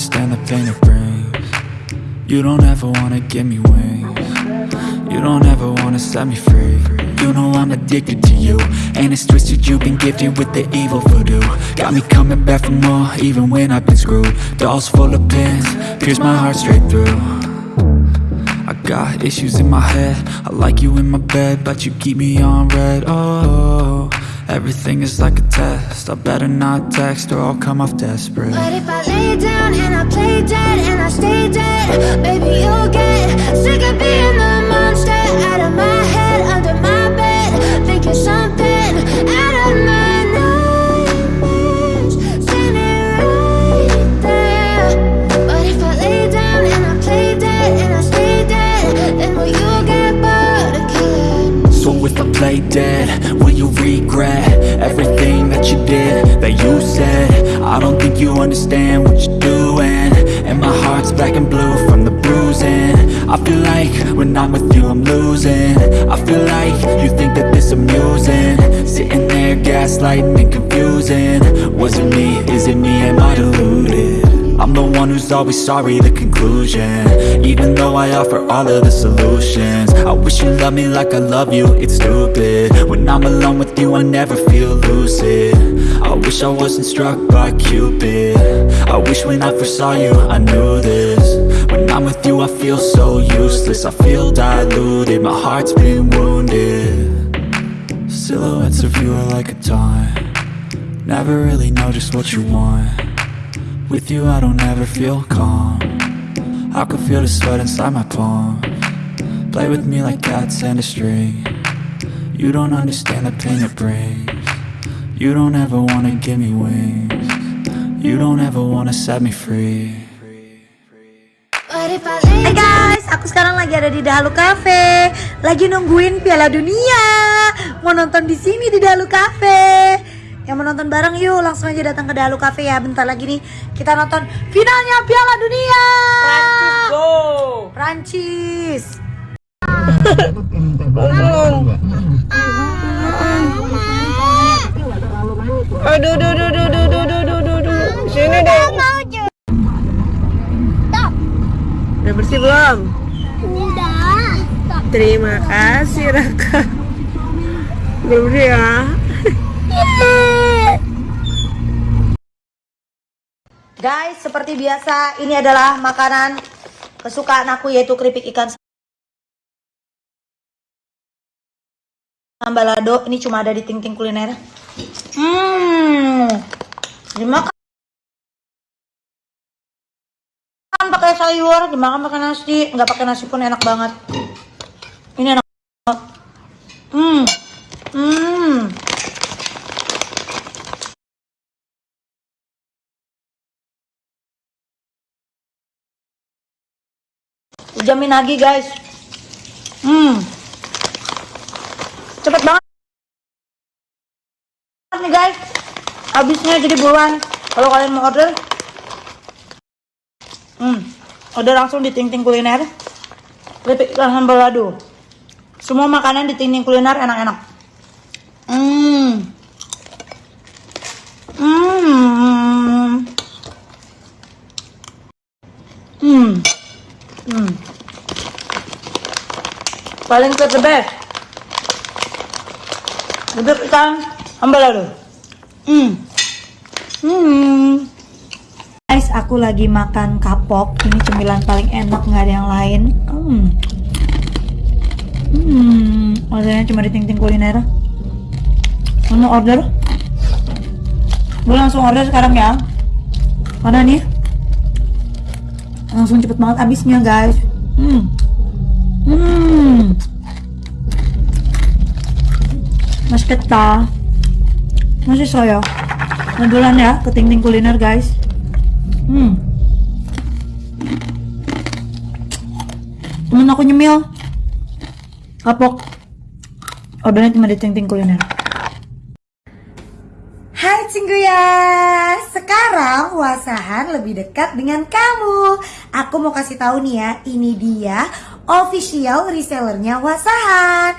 understand the pain it brings You don't ever wanna give me wings. You don't ever wanna set me free. You know I'm addicted to you And it's twisted. You've been gifted with the evil voodoo. Got me coming back for more even when I've been screwed. Dolls full of pins, pierce my heart straight through. I got issues in my head. I like you in my bed But you keep me on red. Oh, everything is like a test. I better not text or I'll come off desperate. But if I lay down and I play dead and I stay dead Baby, you'll get sick of being the monster Out of my head, under my bed Thinking something that you said. I don't think you understand what you're doing. And my heart's black and blue from the bruising. I feel like when I'm with you I'm losing. I feel like you think that this amusing. Sitting there gaslighting and confusing. Was it me, is it me, am I deluded? I'm the one who's always sorry, the conclusion. Even though I offer all of the solutions I wish you loved me like I love you, it's stupid. When I'm alone with you, I never feel lucid. I wish I wasn't struck by Cupid. I wish when I first saw you, I knew this. When I'm with you, I feel so useless I feel diluted, my heart's been wounded. Silhouettes of you are like a taunt. Never really know just what you want with you I don't ever feel calm. I can feel the sweat inside my palm. Play with me like cats and a string. You don't understand the pain it brings. You don't ever wanna give me wings. You don't ever wanna set me free. Hai guys, aku sekarang lagi ada di Dahalu Cafe. Lagi nungguin Piala Dunia. Mau nonton di sini di Dahalu Cafe. Yang mau nonton bareng yuk, langsung aja datang ke Dahalu Cafe ya. Bentar lagi nih kita nonton finalnya Piala Dunia. Prancis go. Prancis. Aduh, aduh, aduh, aduh, aduh, aduh, aduh, aduh, aduh. Sini deh. Udah bersih belum? Udah Terima kasih Raka. Belum bersih ya? Guys, seperti biasa ini adalah makanan kesukaan aku yaitu keripik ikan sambalado. Ini cuma ada di Ting Ting Kuliner. Hmm. Dimakan pakai sayur, dimakan pakai nasi, nggak pakai nasi pun enak banget. Ini enak banget. Hmm. Hmm. Jamin lagi guys. Hmm. Cepet banget nih guys. Habisnya jadi buruan. Kalau kalian mau order, hmm, order langsung di Ting Ting Kuliner. Keripik ikan sambal lado. Semua makanan di Ting Kuliner enak-enak. Hmm. Hmm. Hmm. Hmm. Paling ke the best. Bebek ikan sambal lado. Hmm. Hmm. Guys, aku lagi makan kapok. Ini cemilan paling enak, nggak ada yang lain. Hmm. Hmm. Ordernya cuma di ting-ting kuliner. Mau order? Gue langsung order sekarang ya. Karena nih langsung cepet banget habisnya guys. Hmm. Keta. Masih saya. Modulan ya ke Ting Ting Kuliner guys. Hmm. Temen aku nyemil. Kapok. Ordernya cuma di Ting Ting Kuliner. Hai Cingguya, sekarang Wasahan lebih dekat dengan kamu. Aku mau kasih tahu nih ya, ini dia official resellernya Wasahan.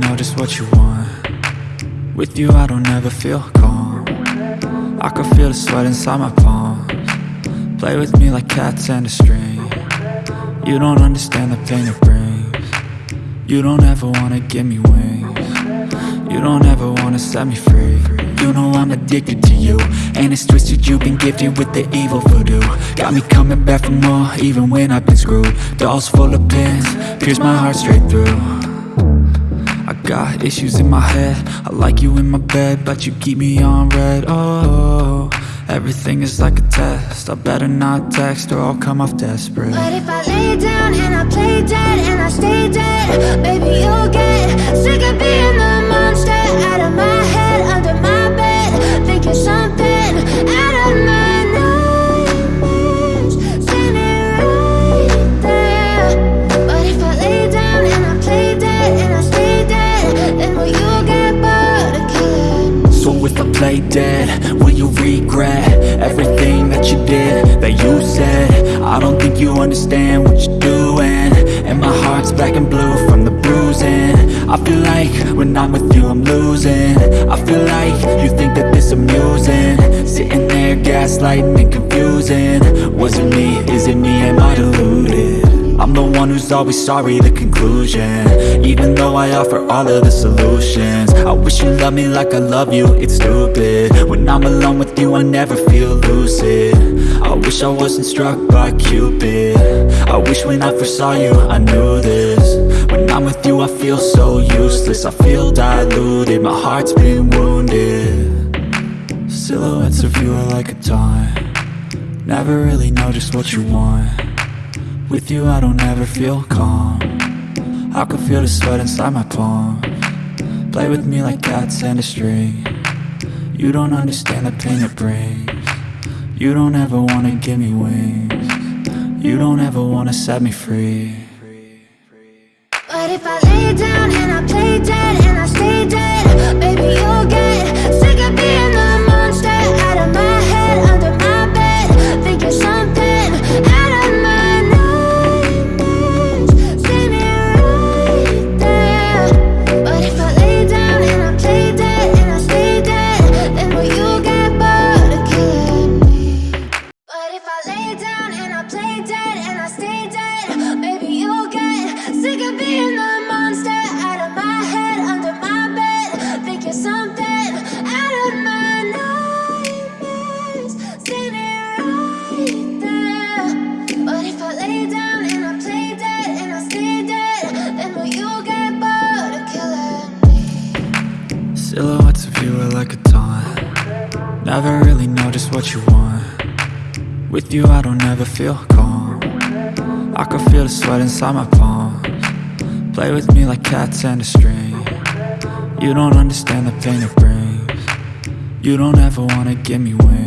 know just what you want. With you I don't ever feel calm. I can feel the sweat inside my palms. Play with me like cats and a string. You don't understand the pain it brings. You don't ever wanna give me wings. You don't ever wanna set me free. You know I'm addicted to you. And it's twisted you've been gifted with the evil voodoo. Got me coming back for more even when I've been screwed. Dolls full of pins, pierce my heart straight through got issues in my head. I like you in my bed But you keep me on red. Oh, everything is like a test. I better not text or I'll come off desperate. But if I lay down and I play dead and I stay dead, baby, you'll get sick of being the monster out of my head, under my bed. Think you're something understand what you're doing And my heart's black and blue from the bruising. I feel like when I'm with you I'm losing. I feel like you think that this amusing. Sitting there gaslighting and confusing. Was it me, is it me, am I deluded? I'm the one who's always sorry, the conclusion. Even though I offer all of the solutions I wish you loved me like I love you, it's stupid. When I'm alone with you, I never feel lucid. I wish I wasn't struck by Cupid I wish when I first saw you, I knew this. When I'm with you, I feel so useless. I feel diluted, my heart's been wounded. Silhouettes of you are like a taunt Never really know just what you want. With you I don't ever feel calm. I can feel the sweat inside my palm Play with me like cats and a string. You don't understand the pain it brings. You don't ever wanna give me wings You don't ever wanna set me free. But if I lay down and I play know just what you want. With you I don't ever feel calm. I can feel the sweat inside my palms. Play with me like cats and a string. You don't understand the pain it brings. You don't ever wanna give me wings